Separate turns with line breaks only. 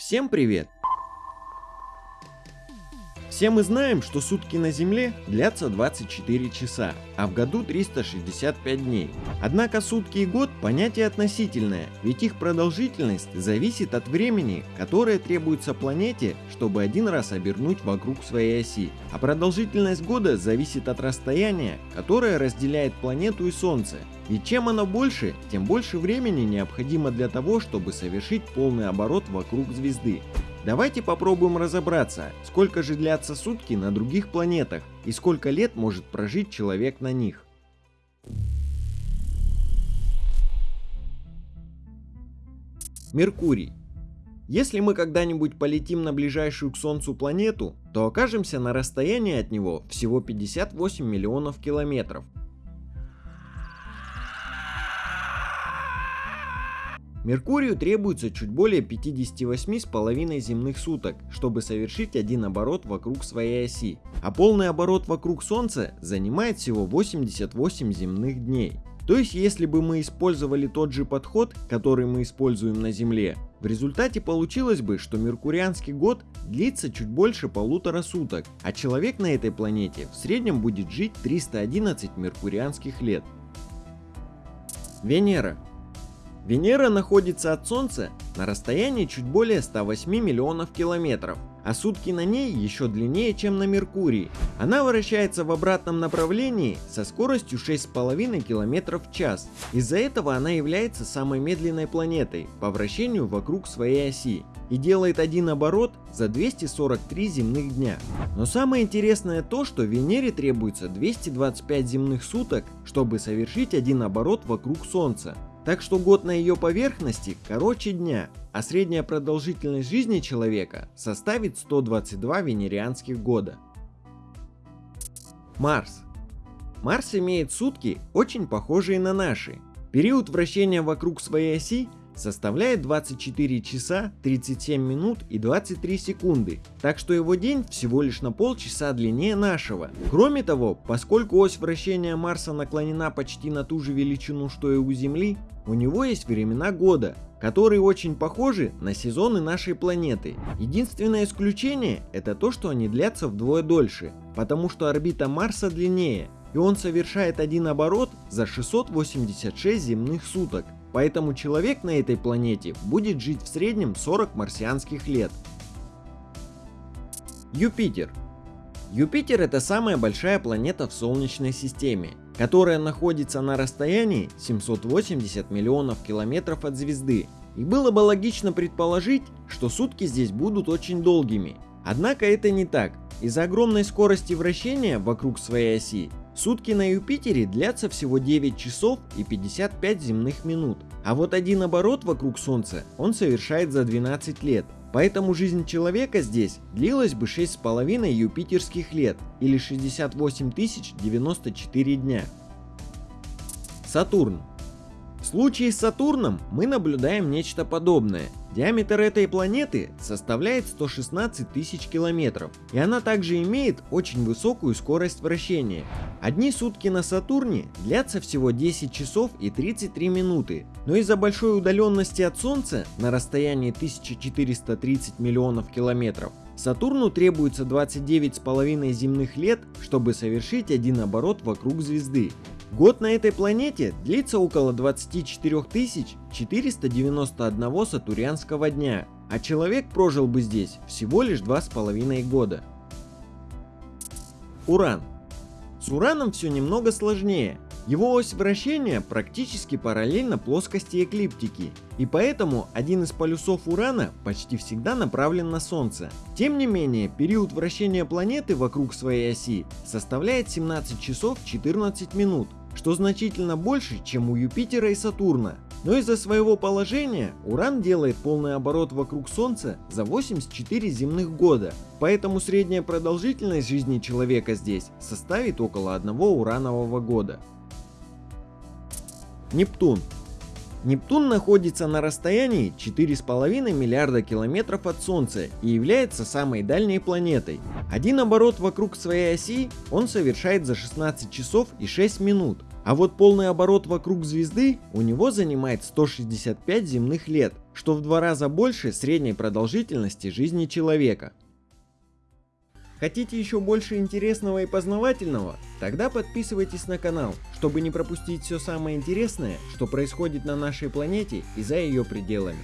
Всем привет! Все мы знаем, что сутки на Земле длятся 24 часа, а в году 365 дней. Однако сутки и год понятие относительное, ведь их продолжительность зависит от времени, которое требуется планете, чтобы один раз обернуть вокруг своей оси. А продолжительность года зависит от расстояния, которое разделяет планету и Солнце. И чем оно больше, тем больше времени необходимо для того, чтобы совершить полный оборот вокруг звезды. Давайте попробуем разобраться, сколько же длятся сутки на других планетах и сколько лет может прожить человек на них. Меркурий. Если мы когда-нибудь полетим на ближайшую к Солнцу планету, то окажемся на расстоянии от него всего 58 миллионов километров, Меркурию требуется чуть более 58,5 земных суток, чтобы совершить один оборот вокруг своей оси, а полный оборот вокруг Солнца занимает всего 88 земных дней. То есть если бы мы использовали тот же подход, который мы используем на Земле, в результате получилось бы, что меркурианский год длится чуть больше полутора суток, а человек на этой планете в среднем будет жить 311 меркурианских лет. Венера Венера находится от Солнца на расстоянии чуть более 108 миллионов километров, а сутки на ней еще длиннее, чем на Меркурии. Она вращается в обратном направлении со скоростью 6,5 км в час. Из-за этого она является самой медленной планетой по вращению вокруг своей оси и делает один оборот за 243 земных дня. Но самое интересное то, что Венере требуется 225 земных суток, чтобы совершить один оборот вокруг Солнца. Так что год на ее поверхности короче дня, а средняя продолжительность жизни человека составит 122 венерианских года. Марс. Марс имеет сутки, очень похожие на наши. Период вращения вокруг своей оси составляет 24 часа 37 минут и 23 секунды, так что его день всего лишь на полчаса длиннее нашего. Кроме того, поскольку ось вращения Марса наклонена почти на ту же величину, что и у Земли, у него есть времена года, которые очень похожи на сезоны нашей планеты. Единственное исключение это то, что они длятся вдвое дольше, потому что орбита Марса длиннее, и он совершает один оборот за 686 земных суток. Поэтому человек на этой планете будет жить в среднем 40 марсианских лет. Юпитер. Юпитер это самая большая планета в Солнечной системе, которая находится на расстоянии 780 миллионов километров от звезды. И было бы логично предположить, что сутки здесь будут очень долгими. Однако это не так. Из-за огромной скорости вращения вокруг своей оси Сутки на Юпитере длятся всего 9 часов и 55 земных минут, а вот один оборот вокруг Солнца он совершает за 12 лет. Поэтому жизнь человека здесь длилась бы 6,5 юпитерских лет или 68 094 дня. Сатурн случае с Сатурном мы наблюдаем нечто подобное. Диаметр этой планеты составляет 116 тысяч километров, и она также имеет очень высокую скорость вращения. Одни сутки на Сатурне длятся всего 10 часов и 33 минуты, но из-за большой удаленности от Солнца на расстоянии 1430 миллионов километров, Сатурну требуется 29,5 земных лет, чтобы совершить один оборот вокруг звезды. Год на этой планете длится около 24 491 сатурянского дня, а человек прожил бы здесь всего лишь 2,5 года. Уран. С Ураном все немного сложнее. Его ось вращения практически параллельна плоскости эклиптики, и поэтому один из полюсов Урана почти всегда направлен на Солнце. Тем не менее, период вращения планеты вокруг своей оси составляет 17 часов 14 минут, что значительно больше, чем у Юпитера и Сатурна. Но из-за своего положения Уран делает полный оборот вокруг Солнца за 84 земных года, поэтому средняя продолжительность жизни человека здесь составит около одного уранового года. Нептун Нептун находится на расстоянии 4,5 миллиарда километров от Солнца и является самой дальней планетой. Один оборот вокруг своей оси он совершает за 16 часов и 6 минут. А вот полный оборот вокруг звезды у него занимает 165 земных лет, что в два раза больше средней продолжительности жизни человека. Хотите еще больше интересного и познавательного? Тогда подписывайтесь на канал, чтобы не пропустить все самое интересное, что происходит на нашей планете и за ее пределами.